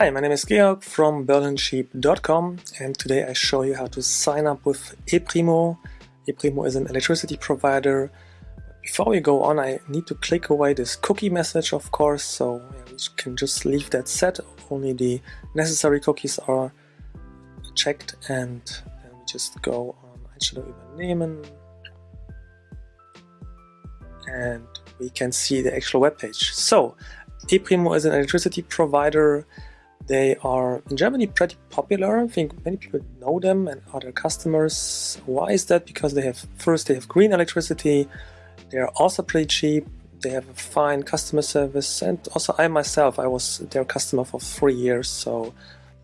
Hi, my name is Georg from berlincheap.com and today I show you how to sign up with ePrimo. ePrimo is an electricity provider. Before we go on, I need to click away this cookie message, of course, so we can just leave that set. Only the necessary cookies are checked and we just go on Einstellungen übernehmen and we can see the actual web page. So, ePrimo is an electricity provider they are in Germany pretty popular. I think many people know them and are their customers. Why is that? Because they have first they have green electricity. They are also pretty cheap. They have a fine customer service, and also I myself I was their customer for three years, so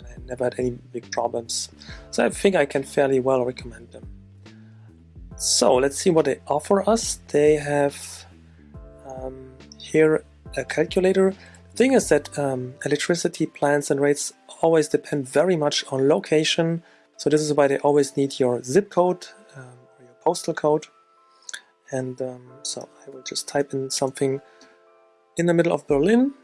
I never had any big problems. So I think I can fairly well recommend them. So let's see what they offer us. They have um, here a calculator thing is that um, electricity plans and rates always depend very much on location. So this is why they always need your zip code um, or your postal code. And um, so I will just type in something in the middle of Berlin.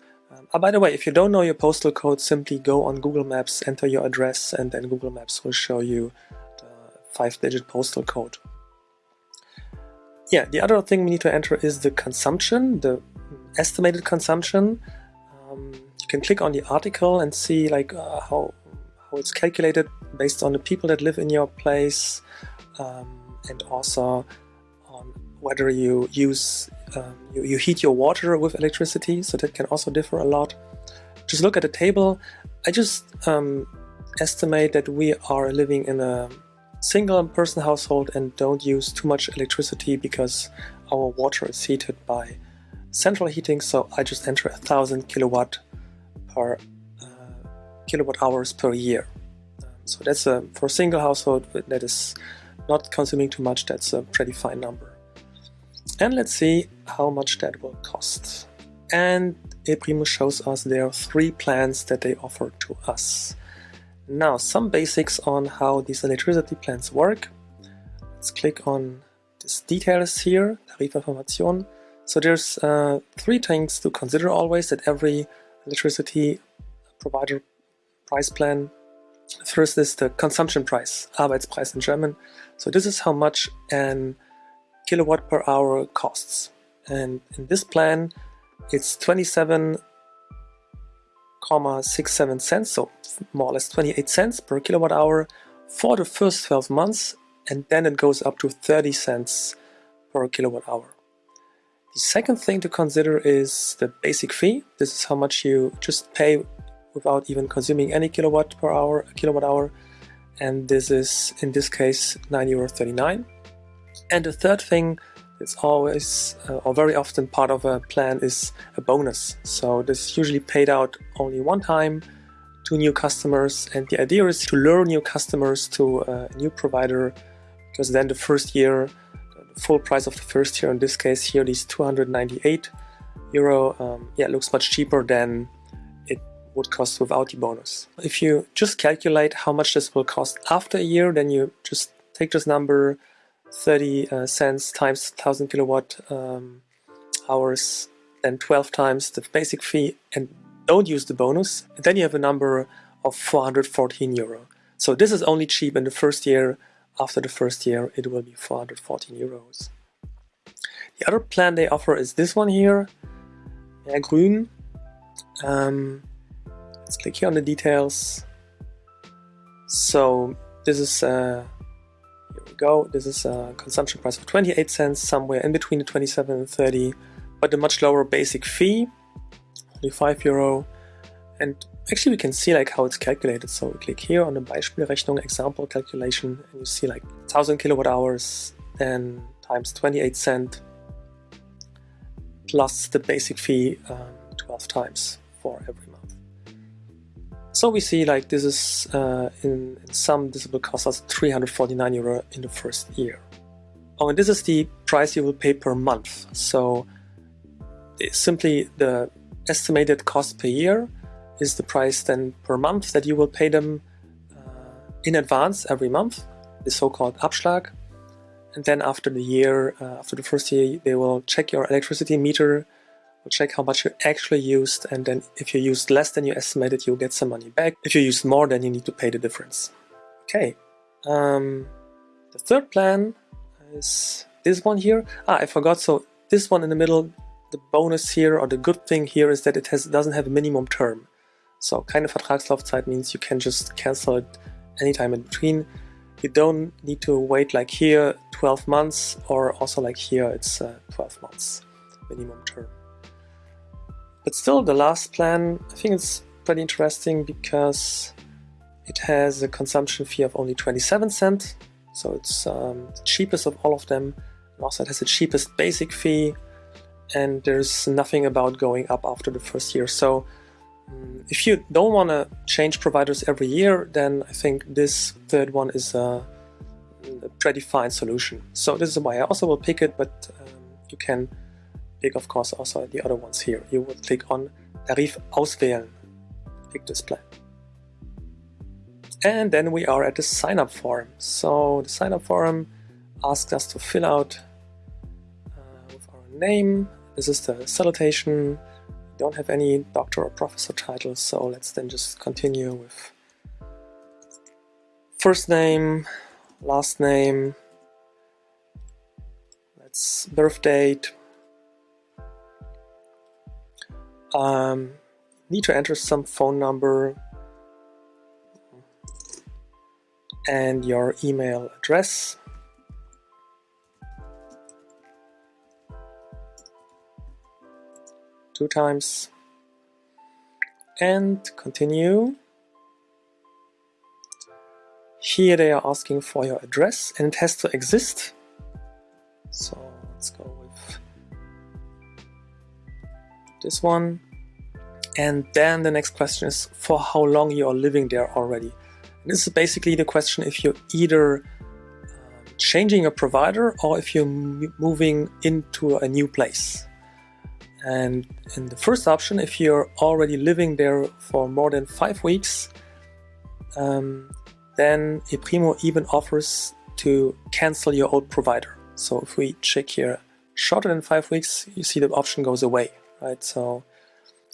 Oh, by the way, if you don't know your postal code, simply go on Google Maps, enter your address, and then Google Maps will show you the five-digit postal code. Yeah, the other thing we need to enter is the consumption, the estimated consumption. Can click on the article and see like uh, how, how it's calculated based on the people that live in your place um, and also on whether you use um, you, you heat your water with electricity so that can also differ a lot. Just look at the table. I just um, estimate that we are living in a single person household and don't use too much electricity because our water is heated by central heating, so I just enter a thousand kilowatt per uh, kilowatt hours per year. Um, so that's a for a single household that is not consuming too much. That's a pretty fine number. And let's see how much that will cost. And ePrimo shows us there are three plans that they offer to us. Now, some basics on how these electricity plans work. Let's click on these details here, Tarifinformation. So there's uh, three things to consider always that every electricity provider price plan. First is the consumption price, Arbeitspreis in German. So this is how much an kilowatt per hour costs. And in this plan, it's 27,67 cents, so more or less 28 cents per kilowatt hour for the first 12 months, and then it goes up to 30 cents per kilowatt hour. The second thing to consider is the basic fee. This is how much you just pay without even consuming any kilowatt per hour, kilowatt hour. And this is, in this case, 9 euro 39. And the third thing that's always uh, or very often part of a plan is a bonus. So this is usually paid out only one time to new customers. And the idea is to lure new customers to a new provider because then the first year full price of the first year. In this case here, these 298 euro, um, yeah, looks much cheaper than it would cost without the bonus. If you just calculate how much this will cost after a year, then you just take this number 30 uh, cents times 1000 kilowatt um, hours, then 12 times the basic fee and don't use the bonus. Then you have a number of 414 euro. So this is only cheap in the first year after the first year, it will be 414 euros. The other plan they offer is this one here, Mehr Grün. Um, let's click here on the details. So this is, uh, here we go, this is a consumption price of 28 cents, somewhere in between the 27 and 30, but a much lower basic fee, only 5 euro. And actually we can see like how it's calculated. So we click here on the Beispielrechnung example calculation and you see like 1000 kilowatt hours then times 28 cent plus the basic fee um, 12 times for every month. So we see like this is uh, in, in this will cost us 349 euro in the first year. Oh, and this is the price you will pay per month. So simply the estimated cost per year is the price then per month that you will pay them uh, in advance every month, the so-called Abschlag. And then after the year, uh, after the first year, they will check your electricity meter We'll check how much you actually used and then if you used less than you estimated, you'll get some money back. If you used more, then you need to pay the difference. Okay. Um, the third plan is this one here. Ah, I forgot. So this one in the middle, the bonus here or the good thing here is that it has doesn't have a minimum term. So keine Vertragslaufzeit means you can just cancel it anytime in between. You don't need to wait like here 12 months or also like here it's uh, 12 months minimum term. But still the last plan, I think it's pretty interesting because it has a consumption fee of only 27 cents. So it's um, the cheapest of all of them. Also it has the cheapest basic fee and there's nothing about going up after the first year. So if you don't want to change providers every year, then I think this third one is a, a pretty fine solution. So this is why I also will pick it, but um, you can pick, of course, also the other ones here. You would click on Tarif auswählen, pick this plan. And then we are at the sign up form. So the sign up form asks us to fill out uh, with our name. This is the salutation. Don't have any doctor or professor titles, so let's then just continue with first name, last name, let's birth date, um, need to enter some phone number and your email address. Two times and continue. Here they are asking for your address and it has to exist. So let's go with this one. And then the next question is for how long you are living there already. And this is basically the question if you're either uh, changing a provider or if you're moving into a new place. And in the first option, if you're already living there for more than five weeks, um, then ePrimo even offers to cancel your old provider. So if we check here shorter than five weeks, you see the option goes away, right? So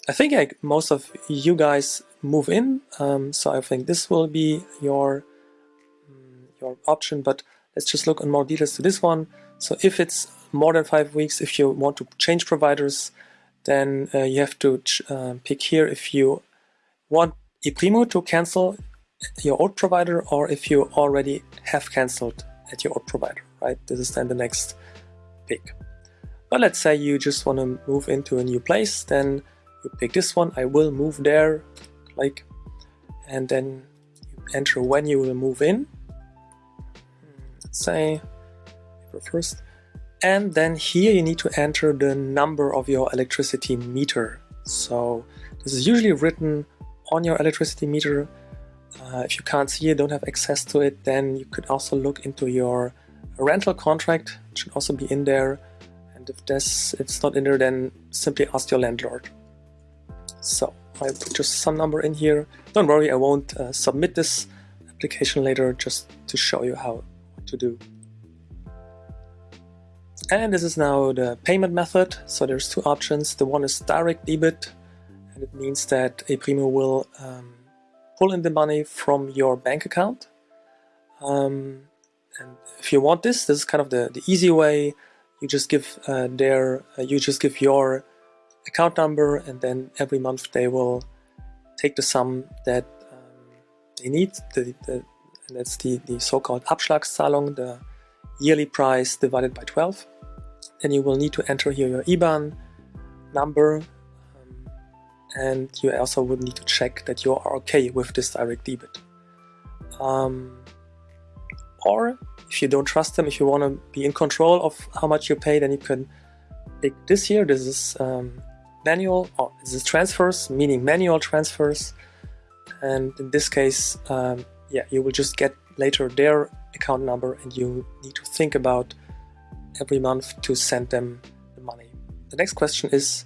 I think like, most of you guys move in, um, so I think this will be your mm, your option. But let's just look in more details to this one. So if it's more than five weeks, if you want to change providers, then uh, you have to uh, pick here if you want ePrimo to cancel your old provider or if you already have cancelled at your old provider, right? This is then the next pick. But let's say you just want to move into a new place, then you pick this one, I will move there, like, and then you enter when you will move in. Let's say April 1st. And then here you need to enter the number of your electricity meter. So this is usually written on your electricity meter. Uh, if you can't see it, don't have access to it, then you could also look into your rental contract. It should also be in there. And if this it's not in there, then simply ask your landlord. So I put just some number in here. Don't worry, I won't uh, submit this application later just to show you how to do. And this is now the payment method. So there's two options. The one is direct debit, and it means that ePrimo will um, pull in the money from your bank account. Um, and if you want this, this is kind of the, the easy way. You just give uh, their, uh, you just give your account number and then every month they will take the sum that um, they need, the, the, and that's the, the so-called Abschlagszahlung, the yearly price divided by 12. Then you will need to enter here your IBAN number um, and you also would need to check that you are okay with this direct debit. Um, or if you don't trust them, if you want to be in control of how much you pay, then you can pick this here. This is um, manual, or this is transfers, meaning manual transfers. And in this case, um, yeah, you will just get later their account number and you need to think about every month to send them the money. The next question is,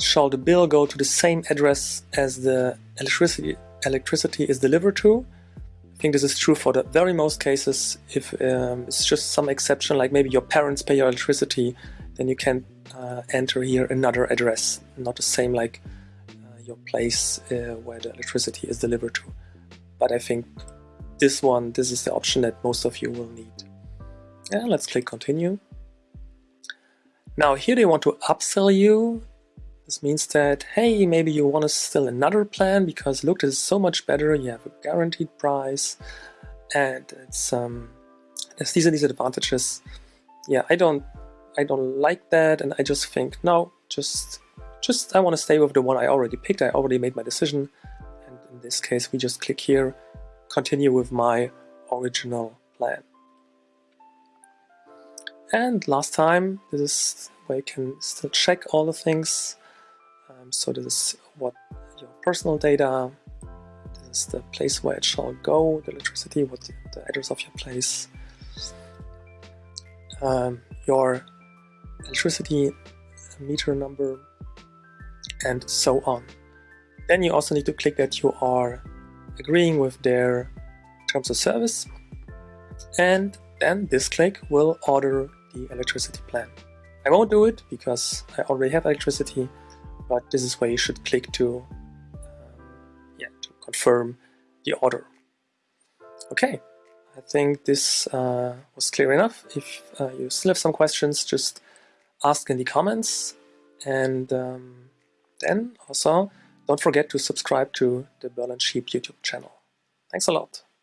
shall the bill go to the same address as the electricity, electricity is delivered to? I think this is true for the very most cases. If um, it's just some exception, like maybe your parents pay your electricity, then you can uh, enter here another address, not the same like uh, your place uh, where the electricity is delivered to. But I think this one, this is the option that most of you will need. Yeah, let's click continue. Now here they want to upsell you. This means that, hey, maybe you want to sell another plan because look, this is so much better. You have a guaranteed price and it's um, there's these are these advantages. Yeah, I don't I don't like that and I just think, no, just just I want to stay with the one I already picked. I already made my decision. And in this case, we just click here, continue with my original plan. And last time, this is where you can still check all the things. Um, so this is what your personal data, this is the place where it shall go, the electricity, what the, the address of your place, um, your electricity meter number, and so on. Then you also need to click that you are agreeing with their terms of service, and then this click will order the electricity plan. I won't do it because I already have electricity, but this is where you should click to, um, yeah, to confirm the order. Okay, I think this uh, was clear enough. If uh, you still have some questions, just ask in the comments. And um, then also, don't forget to subscribe to the Berlin Cheap YouTube channel. Thanks a lot.